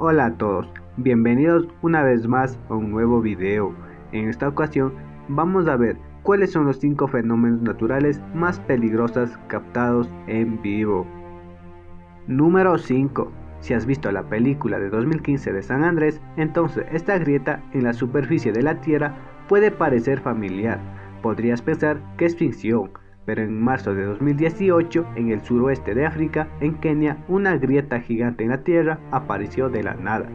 Hola a todos, bienvenidos una vez más a un nuevo video. En esta ocasión vamos a ver cuáles son los 5 fenómenos naturales más peligrosos captados en vivo. Número 5. Si has visto la película de 2015 de San Andrés, entonces esta grieta en la superficie de la Tierra puede parecer familiar. Podrías pensar que es ficción, pero en marzo de 2018, en el suroeste de África, en Kenia, una grieta gigante en la Tierra apareció de la nada.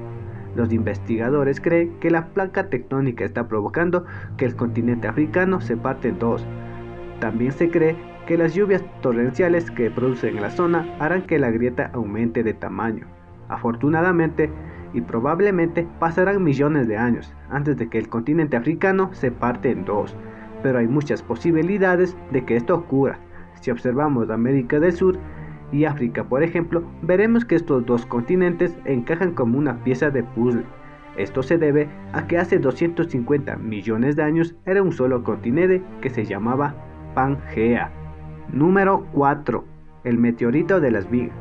Los investigadores creen que la placa tectónica está provocando que el continente africano se parte en dos. También se cree que las lluvias torrenciales que producen en la zona harán que la grieta aumente de tamaño. Afortunadamente, y probablemente pasarán millones de años antes de que el continente africano se parte en dos pero hay muchas posibilidades de que esto ocurra. Si observamos América del Sur y África, por ejemplo, veremos que estos dos continentes encajan como una pieza de puzzle. Esto se debe a que hace 250 millones de años era un solo continente que se llamaba Pangea. Número 4. El meteorito de las Vig.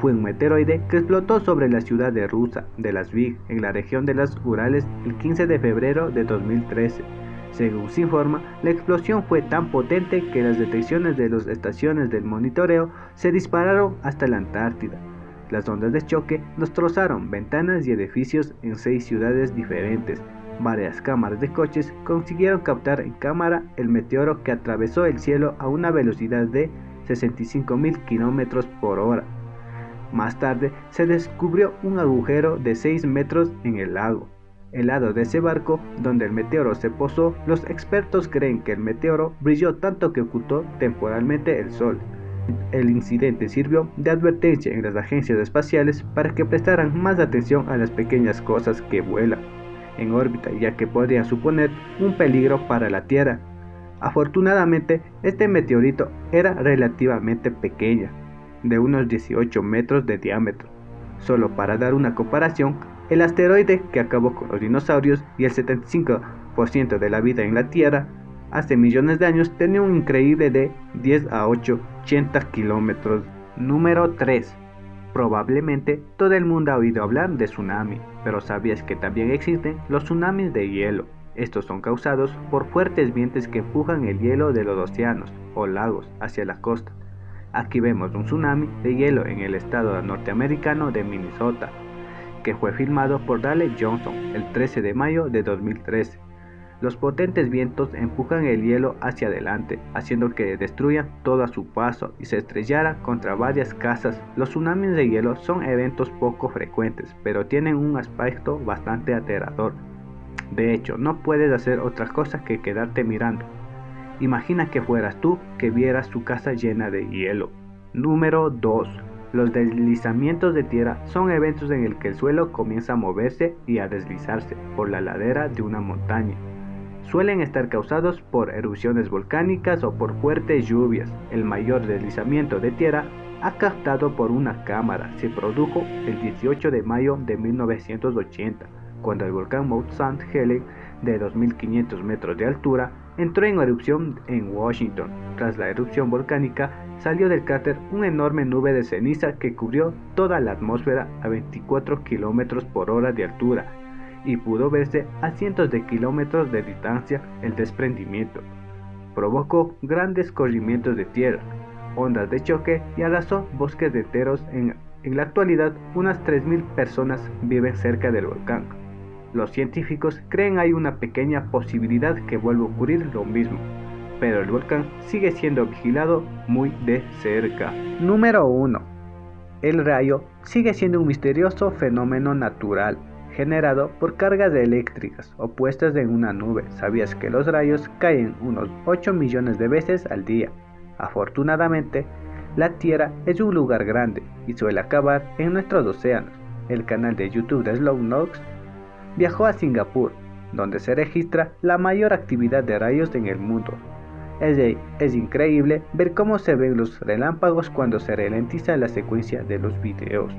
Fue un meteoroide que explotó sobre la ciudad de Rusa de las Vig en la región de las Urales el 15 de febrero de 2013. Según se informa, la explosión fue tan potente que las detecciones de las estaciones del monitoreo se dispararon hasta la Antártida. Las ondas de choque destrozaron ventanas y edificios en seis ciudades diferentes. Varias cámaras de coches consiguieron captar en cámara el meteoro que atravesó el cielo a una velocidad de 65.000 km por hora. Más tarde se descubrió un agujero de 6 metros en el lago. El lado de ese barco donde el meteoro se posó, los expertos creen que el meteoro brilló tanto que ocultó temporalmente el sol. El incidente sirvió de advertencia en las agencias espaciales para que prestaran más atención a las pequeñas cosas que vuelan en órbita ya que podrían suponer un peligro para la Tierra. Afortunadamente, este meteorito era relativamente pequeña, de unos 18 metros de diámetro. Solo para dar una comparación, el asteroide que acabó con los dinosaurios y el 75% de la vida en la Tierra hace millones de años tenía un increíble de 10 a 8, 80 kilómetros. Número 3. Probablemente todo el mundo ha oído hablar de tsunami, pero ¿sabías que también existen los tsunamis de hielo? Estos son causados por fuertes vientos que empujan el hielo de los océanos o lagos hacia la costa. Aquí vemos un tsunami de hielo en el estado norteamericano de Minnesota, que fue filmado por Dale Johnson el 13 de mayo de 2013. Los potentes vientos empujan el hielo hacia adelante, haciendo que destruyan todo a su paso y se estrellara contra varias casas. Los tsunamis de hielo son eventos poco frecuentes, pero tienen un aspecto bastante aterrador. De hecho, no puedes hacer otra cosa que quedarte mirando. Imagina que fueras tú que vieras su casa llena de hielo. Número 2. Los deslizamientos de tierra son eventos en el que el suelo comienza a moverse y a deslizarse por la ladera de una montaña. Suelen estar causados por erupciones volcánicas o por fuertes lluvias. El mayor deslizamiento de tierra ha captado por una cámara se produjo el 18 de mayo de 1980, cuando el volcán Mount St. Helen de 2.500 metros de altura entró en erupción en Washington. Tras la erupción volcánica, salió del cráter una enorme nube de ceniza que cubrió toda la atmósfera a 24 km por hora de altura y pudo verse a cientos de kilómetros de distancia el desprendimiento. Provocó grandes corrimientos de tierra, ondas de choque y arrasó bosques enteros. En, en la actualidad, unas 3.000 personas viven cerca del volcán. Los científicos creen hay una pequeña posibilidad que vuelva a ocurrir lo mismo, pero el volcán sigue siendo vigilado muy de cerca. Número 1. El rayo sigue siendo un misterioso fenómeno natural generado por cargas eléctricas opuestas en una nube. ¿Sabías que los rayos caen unos 8 millones de veces al día? Afortunadamente, la Tierra es un lugar grande y suele acabar en nuestros océanos. El canal de YouTube de Slow Nox viajó a Singapur, donde se registra la mayor actividad de rayos en el mundo. Es, increíble ver cómo se ven los relámpagos cuando se ralentiza la secuencia de los videos.